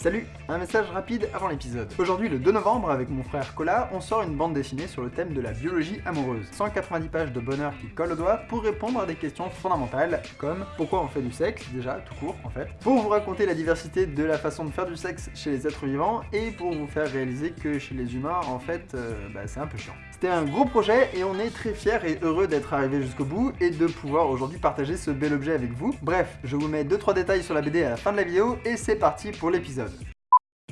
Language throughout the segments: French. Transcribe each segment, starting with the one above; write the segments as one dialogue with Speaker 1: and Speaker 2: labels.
Speaker 1: Salut Un message rapide avant l'épisode. Aujourd'hui, le 2 novembre, avec mon frère Cola, on sort une bande dessinée sur le thème de la biologie amoureuse. 190 pages de bonheur qui collent au doigt pour répondre à des questions fondamentales, comme pourquoi on fait du sexe, déjà, tout court en fait, pour vous raconter la diversité de la façon de faire du sexe chez les êtres vivants, et pour vous faire réaliser que chez les humains, en fait, euh, bah, c'est un peu chiant. C'était un gros projet et on est très fiers et heureux d'être arrivé jusqu'au bout et de pouvoir aujourd'hui partager ce bel objet avec vous. Bref, je vous mets 2-3 détails sur la BD à la fin de la vidéo et c'est parti pour l'épisode.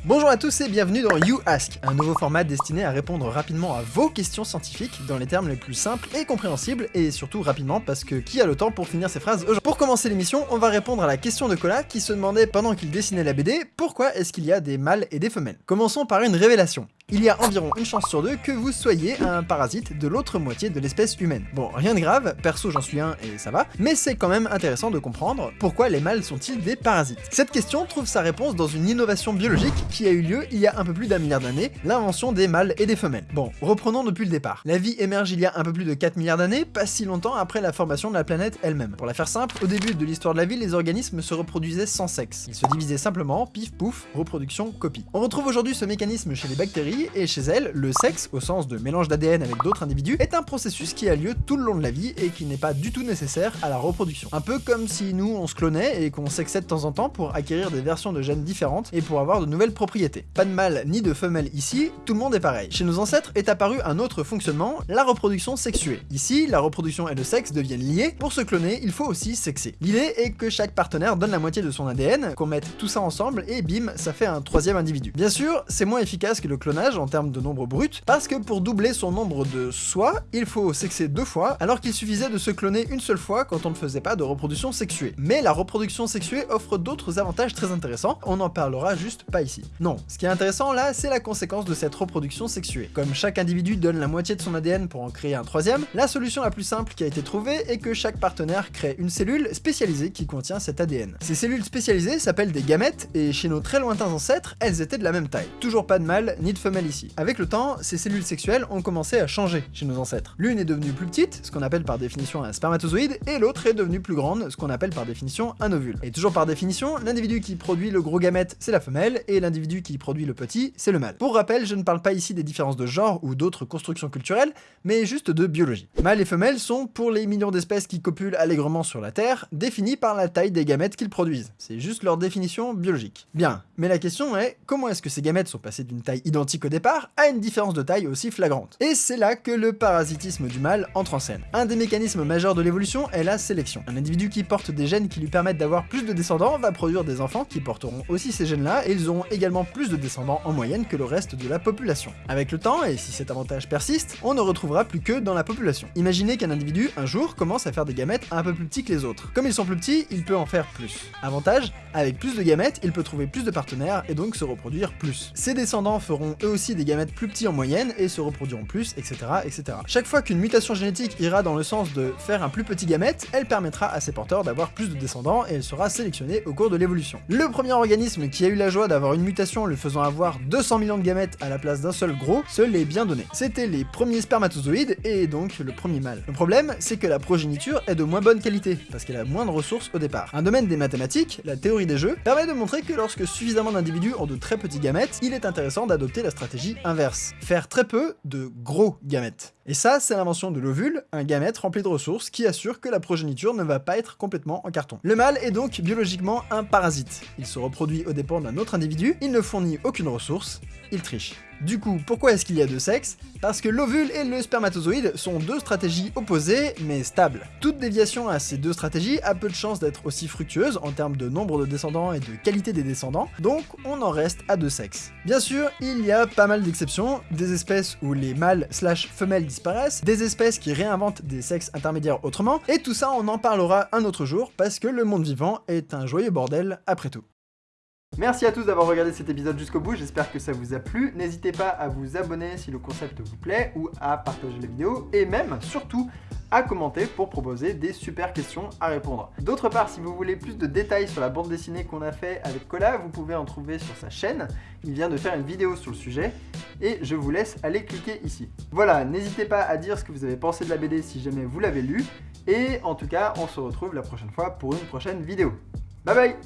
Speaker 2: Bonjour à tous et bienvenue dans You Ask, un nouveau format destiné à répondre rapidement à vos questions scientifiques dans les termes les plus simples et compréhensibles, et surtout rapidement parce que qui a le temps pour finir ses phrases aujourd'hui? Pour commencer l'émission, on va répondre à la question de Cola qui se demandait pendant qu'il dessinait la BD pourquoi est-ce qu'il y a des mâles et des femelles? Commençons par une révélation il y a environ une chance sur deux que vous soyez un parasite de l'autre moitié de l'espèce humaine. Bon, rien de grave, perso j'en suis un et ça va, mais c'est quand même intéressant de comprendre pourquoi les mâles sont-ils des parasites. Cette question trouve sa réponse dans une innovation biologique qui a eu lieu il y a un peu plus d'un milliard d'années, l'invention des mâles et des femelles. Bon, reprenons depuis le départ. La vie émerge il y a un peu plus de 4 milliards d'années, pas si longtemps après la formation de la planète elle-même. Pour la faire simple, au début de l'histoire de la vie, les organismes se reproduisaient sans sexe. Ils se divisaient simplement, pif pouf, reproduction, copie. On retrouve aujourd'hui ce mécanisme chez les bactéries, et chez elles, le sexe, au sens de mélange d'ADN avec d'autres individus, est un processus qui a lieu tout le long de la vie et qui n'est pas du tout nécessaire à la reproduction. Un peu comme si nous on se clonait et qu'on sexait de temps en temps pour acquérir des versions de gènes différentes et pour avoir de nouvelles propriétés. Pas de mâle ni de femelle ici, tout le monde est pareil. Chez nos ancêtres est apparu un autre fonctionnement, la reproduction sexuée. Ici, la reproduction et le sexe deviennent liés, pour se cloner, il faut aussi sexer. L'idée est que chaque partenaire donne la moitié de son ADN, qu'on mette tout ça ensemble et bim, ça fait un troisième individu. Bien sûr, c'est moins efficace que le clonage en termes de nombre brut, parce que pour doubler son nombre de soi, il faut sexer deux fois, alors qu'il suffisait de se cloner une seule fois quand on ne faisait pas de reproduction sexuée. Mais la reproduction sexuée offre d'autres avantages très intéressants, on n'en parlera juste pas ici. Non, ce qui est intéressant là, c'est la conséquence de cette reproduction sexuée. Comme chaque individu donne la moitié de son ADN pour en créer un troisième, la solution la plus simple qui a été trouvée est que chaque partenaire crée une cellule spécialisée qui contient cet ADN. Ces cellules spécialisées s'appellent des gamètes, et chez nos très lointains ancêtres, elles étaient de la même taille. Toujours pas de mâle ni de femelle Avec le temps, ces cellules sexuelles ont commencé à changer chez nos ancêtres. L'une est devenue plus petite, ce qu'on appelle par définition un spermatozoïde, et l'autre est devenue plus grande, ce qu'on appelle par définition un ovule. Et toujours par définition, l'individu qui produit le gros gamète, c'est la femelle, et l'individu qui produit le petit, c'est le mâle. Pour rappel, je ne parle pas ici des différences de genre ou d'autres constructions culturelles, mais juste de biologie. Mâles et femelles sont, pour les millions d'espèces qui copulent allègrement sur la Terre, définis par la taille des gamètes qu'ils produisent. C'est juste leur définition biologique. Bien, mais la question est, comment est-ce que ces gamètes sont passés d'une taille identique départ à une différence de taille aussi flagrante. Et c'est là que le parasitisme du mâle entre en scène. Un des mécanismes majeurs de l'évolution est la sélection. Un individu qui porte des gènes qui lui permettent d'avoir plus de descendants va produire des enfants qui porteront aussi ces gènes-là, et ils auront également plus de descendants en moyenne que le reste de la population. Avec le temps, et si cet avantage persiste, on ne retrouvera plus que dans la population. Imaginez qu'un individu, un jour, commence à faire des gamètes un peu plus petits que les autres. Comme ils sont plus petits, il peut en faire plus. Avantage, avec plus de gamètes, il peut trouver plus de partenaires et donc se reproduire plus. Ses descendants feront eux aussi des gamètes plus petits en moyenne et se reproduiront plus, etc. etc. Chaque fois qu'une mutation génétique ira dans le sens de faire un plus petit gamète, elle permettra à ses porteurs d'avoir plus de descendants et elle sera sélectionnée au cours de l'évolution. Le premier organisme qui a eu la joie d'avoir une mutation le faisant avoir 200 millions de gamètes à la place d'un seul gros, se l'est bien donné. C'était les premiers spermatozoïdes et donc le premier mâle. Le problème, c'est que la progéniture est de moins bonne qualité, parce qu'elle a moins de ressources au départ. Un domaine des mathématiques, la théorie des jeux, permet de montrer que lorsque suffisamment d'individus ont de très petits gamètes, il est intéressant d'adopter la stratégie inverse. Faire très peu de gros gamètes. Et ça, c'est l'invention de l'ovule, un gamète rempli de ressources qui assure que la progéniture ne va pas être complètement en carton. Le mâle est donc biologiquement un parasite. Il se reproduit aux dépens d'un autre individu, il ne fournit aucune ressource, il triche. Du coup, pourquoi est-ce qu'il y a deux sexes? Parce que l'ovule et le spermatozoïde sont deux stratégies opposées, mais stables. Toute déviation à ces deux stratégies a peu de chances d'être aussi fructueuse en termes de nombre de descendants et de qualité des descendants, donc on en reste à deux sexes. Bien sûr, il y a pas mal d'exceptions, des espèces où les mâles slash femelles disparaissent, des espèces qui réinventent des sexes intermédiaires autrement, et tout ça on en parlera un autre jour, parce que le monde vivant est un joyeux bordel après tout.
Speaker 1: Merci à tous d'avoir regardé cet épisode jusqu'au bout, j'espère que ça vous a plu. N'hésitez pas à vous abonner si le concept vous plaît, ou à partager la vidéo, et même, surtout, à commenter pour proposer des super questions à répondre. D'autre part, si vous voulez plus de détails sur la bande dessinée qu'on a fait avec Cola, vous pouvez en trouver sur sa chaîne. Il vient de faire une vidéo sur le sujet, et je vous laisse aller cliquer ici. Voilà, n'hésitez pas à dire ce que vous avez pensé de la BD si jamais vous l'avez lu, et en tout cas, on se retrouve la prochaine fois pour une prochaine vidéo. Bye bye